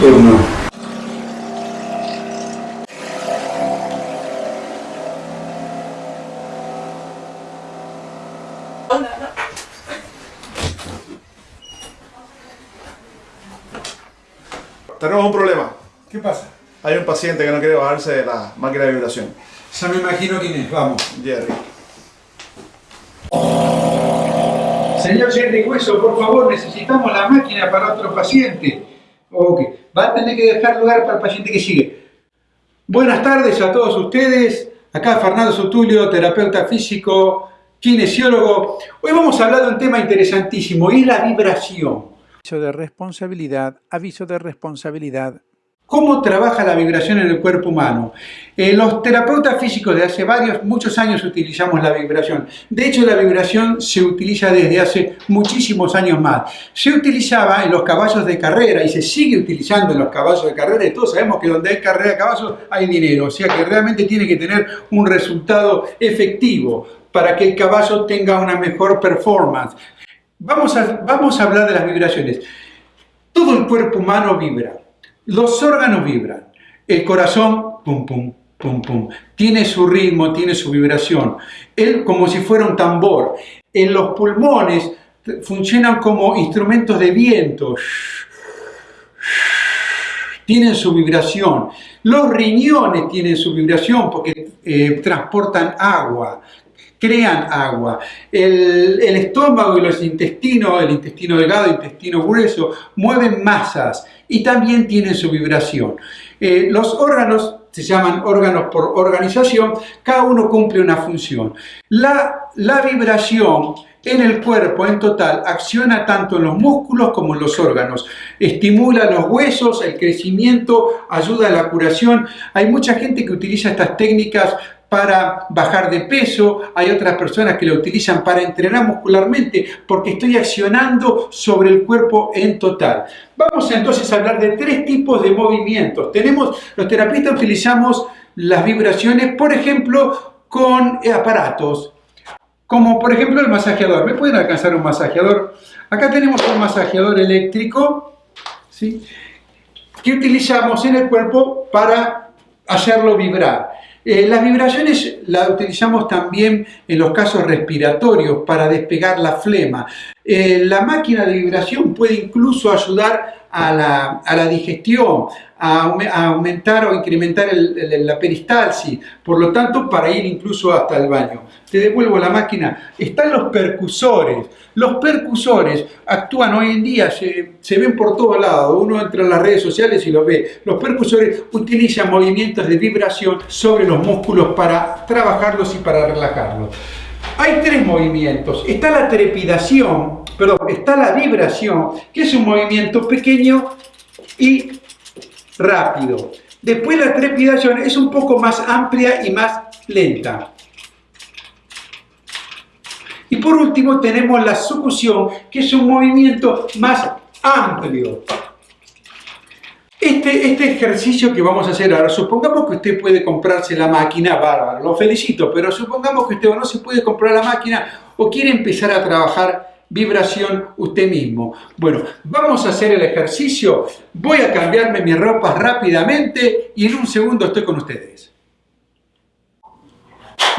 turno. Tenemos un problema. ¿Qué pasa? Hay un paciente que no quiere bajarse de la máquina de vibración. Ya me imagino quién es, vamos. Jerry. Señor Jerry Hueso, por favor, necesitamos la máquina para otro paciente. Ok, va a tener que dejar lugar para el paciente que sigue. Buenas tardes a todos ustedes. Acá Fernando Sotulio, terapeuta físico, kinesiólogo. Hoy vamos a hablar de un tema interesantísimo y es la vibración. Aviso de responsabilidad, aviso de responsabilidad. ¿Cómo trabaja la vibración en el cuerpo humano? Eh, los terapeutas físicos de hace varios, muchos años utilizamos la vibración. De hecho, la vibración se utiliza desde hace muchísimos años más. Se utilizaba en los caballos de carrera y se sigue utilizando en los caballos de carrera y todos sabemos que donde hay carrera de caballos hay dinero. O sea que realmente tiene que tener un resultado efectivo para que el caballo tenga una mejor performance. Vamos a, vamos a hablar de las vibraciones. Todo el cuerpo humano vibra. Los órganos vibran. El corazón, pum, pum, pum, pum. Tiene su ritmo, tiene su vibración. Él como si fuera un tambor. En los pulmones funcionan como instrumentos de viento. Tienen su vibración. Los riñones tienen su vibración porque eh, transportan agua crean agua. El, estómago y los intestinos, el intestino delgado, el intestino grueso, mueven masas y también tienen su vibración. Eh, los órganos se llaman órganos por organización, cada uno cumple una función. La, la vibración en el cuerpo en total acciona tanto en los músculos como en los órganos. Estimula los huesos, el crecimiento, ayuda a la curación. Hay mucha gente que utiliza estas técnicas para bajar de peso, hay otras personas que lo utilizan para entrenar muscularmente porque estoy accionando sobre el cuerpo en total. Vamos entonces a hablar de tres tipos de movimientos. Tenemos, los terapeutas utilizamos las vibraciones, por ejemplo, con aparatos, como por ejemplo el masajeador. ¿Me pueden alcanzar un masajeador? Acá tenemos un masajeador eléctrico, ¿sí? que utilizamos en el cuerpo para hacerlo vibrar. Eh, las vibraciones las utilizamos también en los casos respiratorios para despegar la flema. Eh, la máquina de vibración puede incluso ayudar a la, a la digestión, a, aumentar o incrementar la peristalsis, por lo tanto para ir incluso hasta el baño. Te devuelvo la máquina. Están los percusores. Los percusores actúan hoy en día, se, se ven por todos lados. Uno entra en las redes sociales y los ve. Los percusores utilizan movimientos de vibración sobre los músculos para trabajarlos y para relajarlos. Hay tres movimientos. Está la trepidación, perdón, está la vibración, que es un movimiento pequeño y rápido. Después la trepidación es un poco más amplia y más lenta. Y por último tenemos la sucusión, que es un movimiento más amplio. Este, este, ejercicio que vamos a hacer ahora, supongamos que usted puede comprarse la máquina, bárbaro, lo felicito, pero supongamos que usted no se puede comprar la máquina o quiere empezar a trabajar vibración usted mismo. Bueno, vamos a hacer el ejercicio, voy a cambiarme mis ropas rápidamente y en un segundo estoy con ustedes.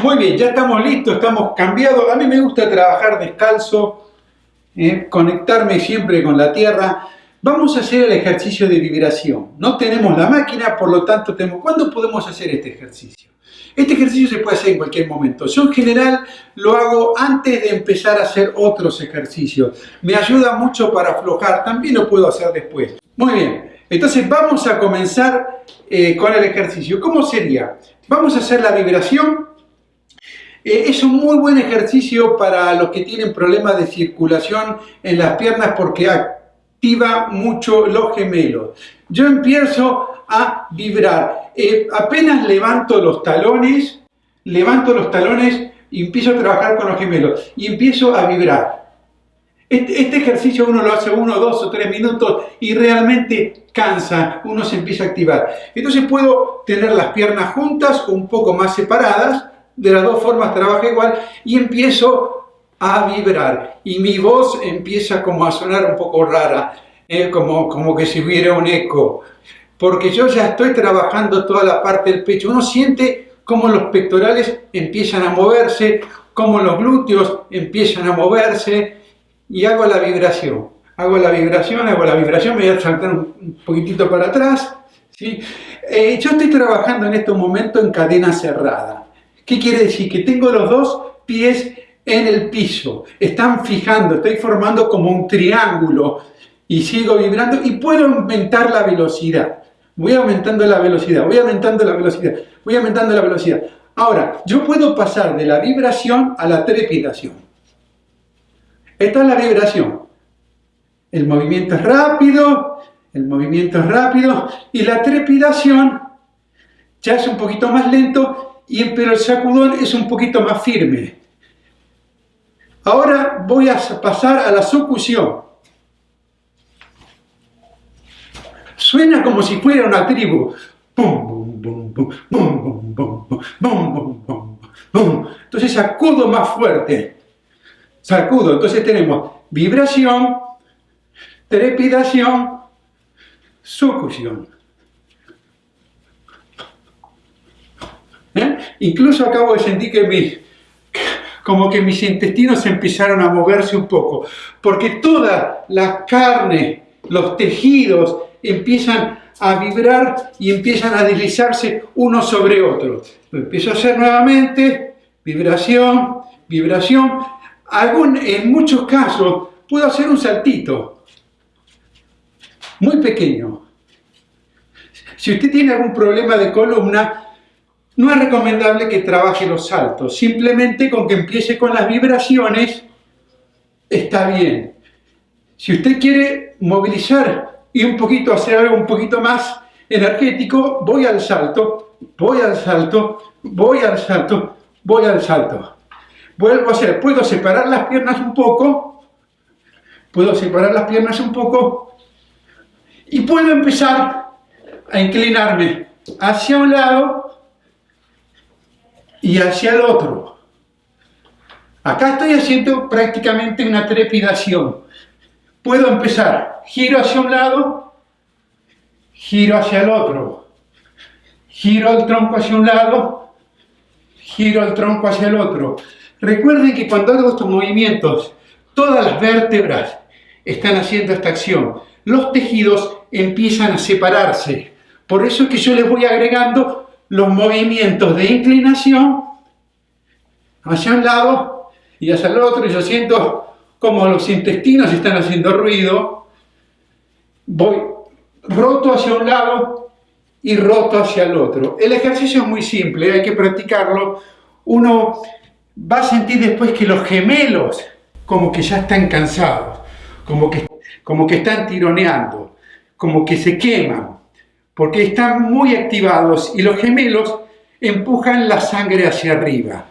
Muy bien, ya estamos listos, estamos cambiados. A mí me gusta trabajar descalzo, eh, conectarme siempre con la tierra. Vamos a hacer el ejercicio de vibración. No tenemos la máquina, por lo tanto, tenemos... ¿cuándo podemos hacer este ejercicio? Este ejercicio se puede hacer en cualquier momento. Yo en general lo hago antes de empezar a hacer otros ejercicios. Me ayuda mucho para aflojar, también lo puedo hacer después. Muy bien, entonces vamos a comenzar eh, con el ejercicio. ¿Cómo sería? Vamos a hacer la vibración. Eh, es un muy buen ejercicio para los que tienen problemas de circulación en las piernas porque activa mucho los gemelos. Yo empiezo a vibrar. Eh, apenas levanto los talones, levanto los talones y empiezo a trabajar con los gemelos y empiezo a vibrar. Este, este, ejercicio uno lo hace uno, dos o tres minutos y realmente cansa, uno se empieza a activar. Entonces puedo tener las piernas juntas o un poco más separadas, de las dos formas trabaja igual y empiezo a vibrar y mi voz empieza como a sonar un poco rara. eh, como, como que si hubiera un eco, porque yo ya estoy trabajando toda la parte del pecho. Uno siente cómo los pectorales empiezan a moverse, cómo los glúteos empiezan a moverse y hago la vibración. Hago la vibración, hago la vibración, me voy a saltar un poquitito para atrás. ¿sí? Eh, yo estoy trabajando en este momento en cadena cerrada. ¿Qué quiere decir? Que tengo los dos pies en el piso, están fijando, estoy formando como un triángulo y sigo vibrando y puedo aumentar la velocidad. Voy aumentando la velocidad, voy aumentando la velocidad, voy aumentando la velocidad. Ahora, yo puedo pasar de la vibración a la trepidación. Esta es la vibración. El movimiento es rápido, el movimiento es rápido y la trepidación ya es un poquito más lento, y, pero el sacudón es un poquito más firme. Ahora voy a pasar a la sucusión. Suena como si fuera una tribu. Entonces sacudo más fuerte. Sacudo. Entonces tenemos vibración, trepidación, sucusión. ¿Eh? Incluso acabo de sentir que mis, como que mis intestinos empezaron a moverse un poco, porque toda la carne, los tejidos empiezan a vibrar y empiezan a deslizarse uno sobre otro. Lo empiezo a hacer nuevamente, vibración, vibración. Algún, en muchos casos puedo hacer un saltito, muy pequeño. Si usted tiene algún problema de columna, no es recomendable que trabaje los saltos, simplemente con que empiece con las vibraciones está bien. Si usted quiere movilizar y un poquito hacer algo un poquito más energético, voy al salto, voy al salto, voy al salto, voy al salto. Vuelvo a hacer, puedo separar las piernas un poco, puedo separar las piernas un poco y puedo empezar a inclinarme hacia un lado y hacia el otro. Acá estoy haciendo prácticamente una trepidación. Puedo empezar, giro hacia un lado, giro hacia el otro, giro el tronco hacia un lado, giro el tronco hacia el otro. Recuerden que cuando hago estos movimientos, todas las vértebras están haciendo esta acción. Los tejidos empiezan a separarse. Por eso es que yo les voy agregando los movimientos de inclinación hacia un lado y hacia el otro, y yo siento como los intestinos están haciendo ruido, voy roto hacia un lado y roto hacia el otro. El ejercicio es muy simple, hay que practicarlo. Uno va a sentir después que los gemelos como que ya están cansados, como que, como que están tironeando, como que se queman porque están muy activados y los gemelos empujan la sangre hacia arriba.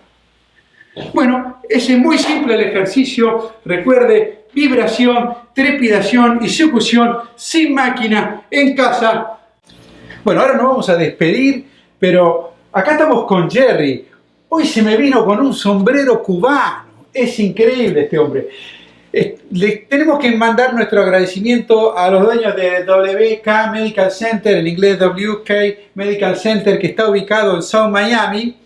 Bueno, ese es muy simple el ejercicio. Recuerde, vibración, trepidación y sucusión sin máquina, en casa. Bueno, ahora nos vamos a despedir, pero acá estamos con Jerry. Hoy se me vino con un sombrero cubano. Es increíble este hombre. Tenemos que mandar nuestro agradecimiento a los dueños de WK Medical Center, en inglés WK Medical Center, que está ubicado en South Miami.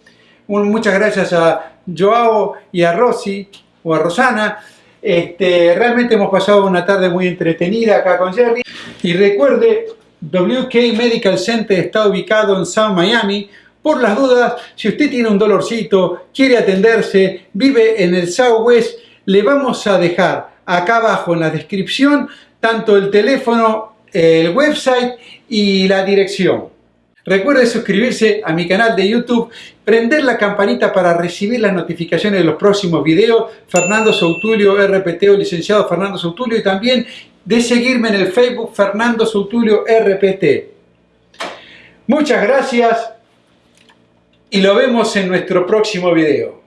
muchas gracias a Joao y a Rosy, o a Rosana. Este, realmente hemos pasado una tarde muy entretenida acá con Jerry. Y recuerde, WK Medical Center está ubicado en South Miami. Por las dudas, si usted tiene un dolorcito, quiere atenderse, vive en el Southwest, le vamos a dejar acá abajo en la descripción tanto el teléfono, el website y la dirección. Recuerde suscribirse a mi canal de YouTube, prender la campanita para recibir las notificaciones de los próximos videos, Fernando Soutulio RPT o licenciado Fernando Soutulio y también de seguirme en el Facebook Fernando Soutulio RPT. Muchas gracias y lo vemos en nuestro próximo video.